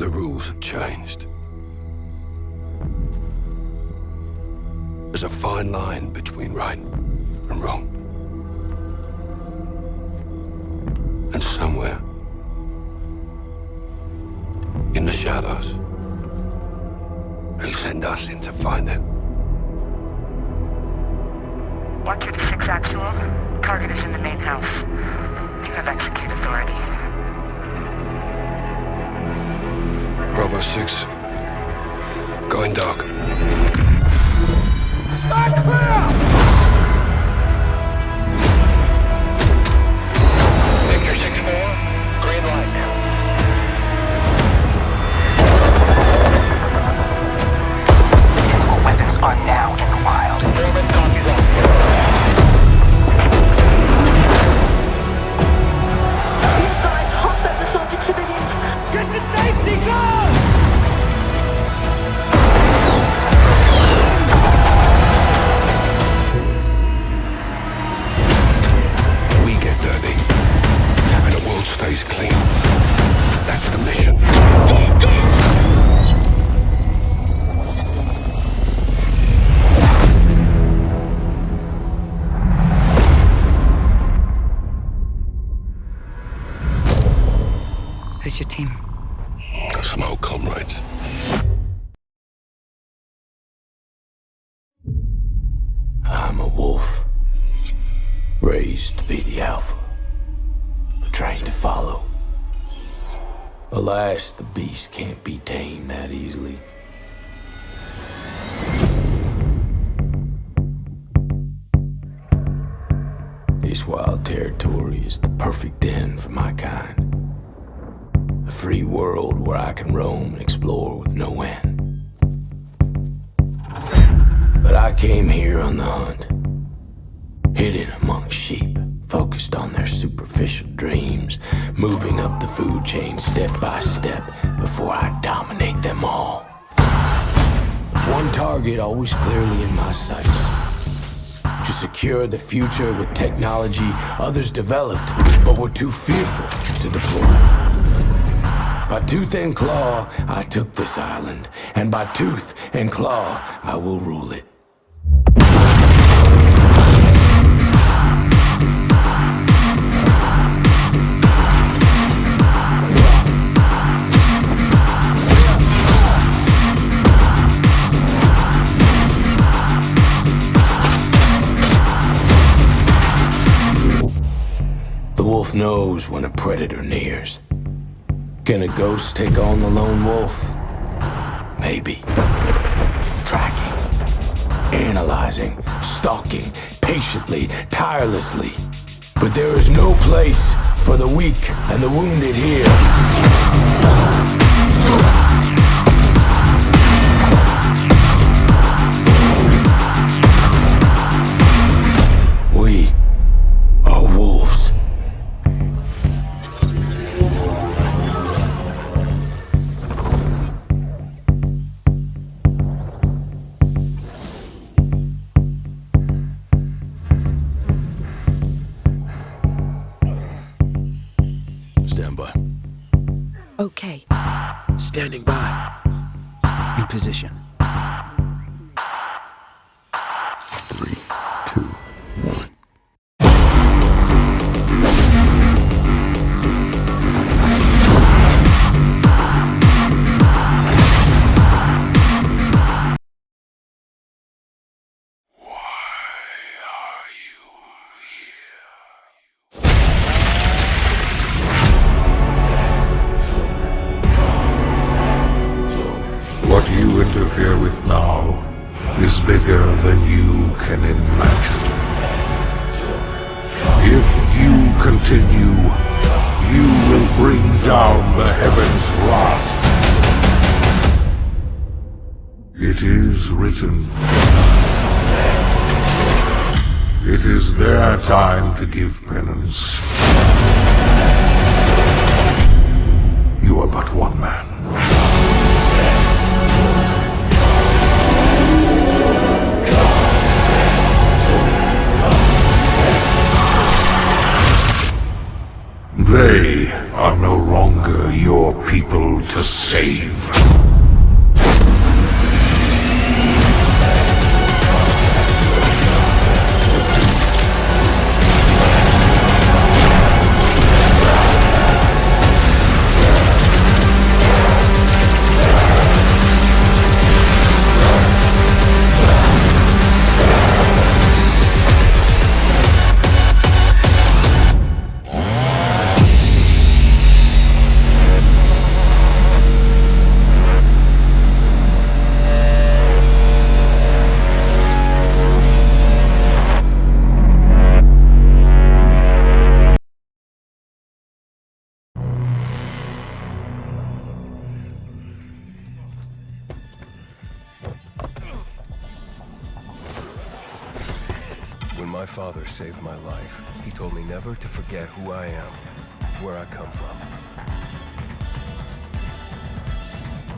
The rules have changed. There's a fine line between right and wrong. And somewhere, in the shadows, they send us in to find it. Watcher to 6 Actual. Target is in the main house. You have execute authority. Bravo 6. Going dark. Start clear! Some old comrades. I'm a wolf. Raised to be the alpha. Trained to follow. Alas, the beast can't be tamed that easily. This wild territory is the perfect den for my kind. A free world where I can roam and explore with no end. But I came here on the hunt. Hidden among sheep, focused on their superficial dreams, moving up the food chain step by step before I dominate them all. One target always clearly in my sights. To secure the future with technology others developed, but were too fearful to deploy. By tooth and claw, I took this island, and by tooth and claw, I will rule it. The wolf knows when a predator nears. Can a ghost take on the lone wolf? Maybe. Tracking, analyzing, stalking, patiently, tirelessly. But there is no place for the weak and the wounded here. Stand. Okay. Standing by. In position. Bring down the heavens' wrath. It is written. It is their time to give penance. You are but one man. To save. Father saved my life, he told me never to forget who I am, where I come from.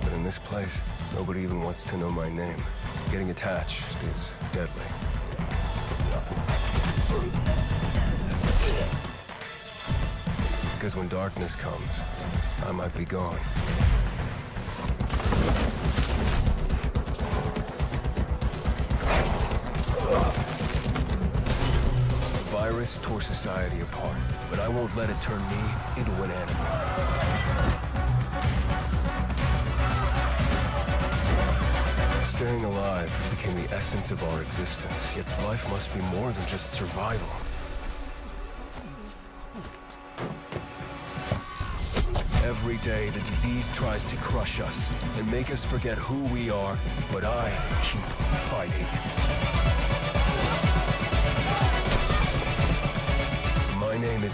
But in this place, nobody even wants to know my name. Getting attached is deadly. Because when darkness comes, I might be gone. Virus tore society apart, but I won't let it turn me into an enemy. Staying alive became the essence of our existence, yet life must be more than just survival. Every day, the disease tries to crush us and make us forget who we are, but I keep fighting.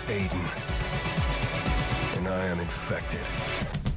Aiden, and I am infected.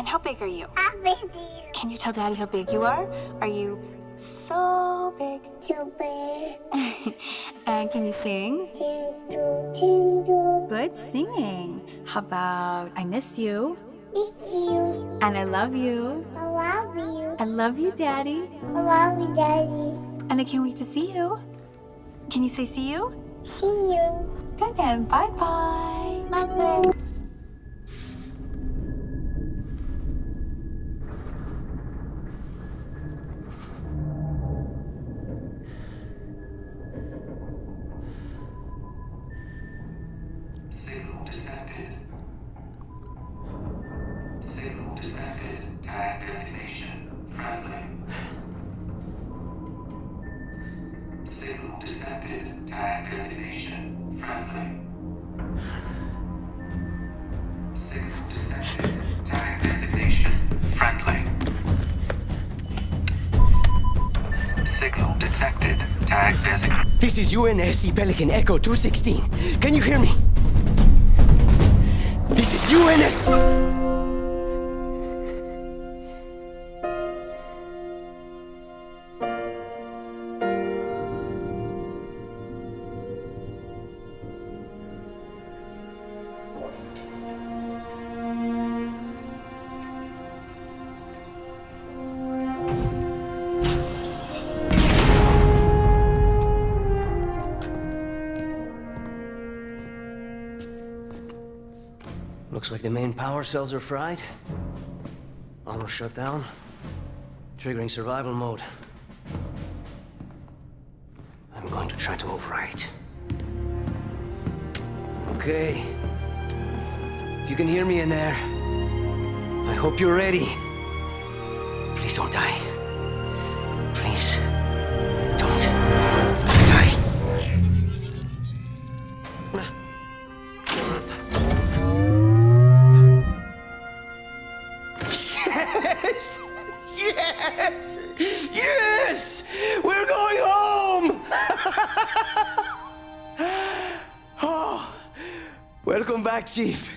And how big are you? How big you? Can you tell Daddy how big you are? Are you so big? Super. and can you sing? Good singing. How about I miss you Miss you. and I love you. I love you. I love you, Daddy. I love you, Daddy. And I can't wait to see you. Can you say see you? See you. Good and bye bye. Bye-bye. Signal detected. Tag designation. Friendly. This is UNSC Pelican Echo 216. Can you hear me? This is UNS. Looks like the main power cells are fried. Armor shut down. Triggering survival mode. I'm going to try to overwrite. Okay. If you can hear me in there, I hope you're ready. Please don't die. Chief.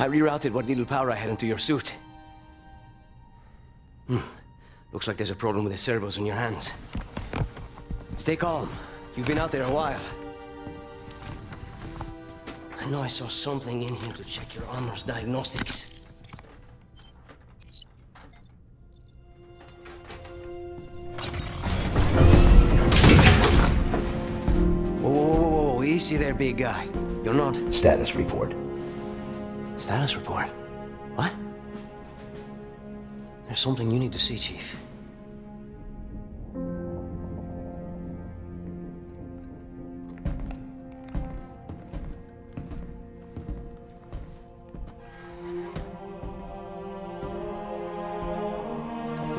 I rerouted what little power I had into your suit. Hmm. Looks like there's a problem with the servos in your hands. Stay calm. You've been out there a while. I know I saw something in here to check your armor's diagnostics. Easy there, big guy. You're not... Status report. Status report? What? There's something you need to see, Chief.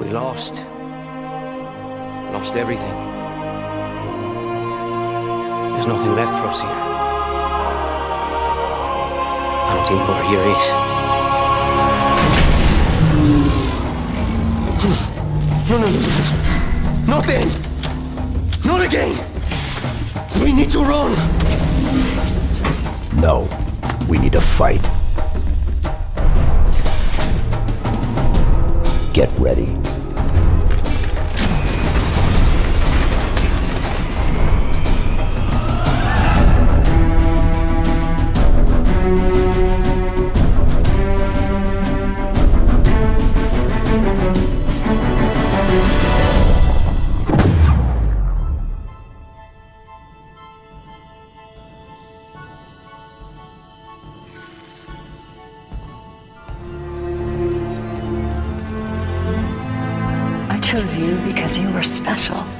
We lost. Lost everything. There's nothing left for us here. I don't think Bar here is. No, no, no, no, no. Not then! Not again! We need to run! No. We need to fight. Get ready. Chose you because you were special.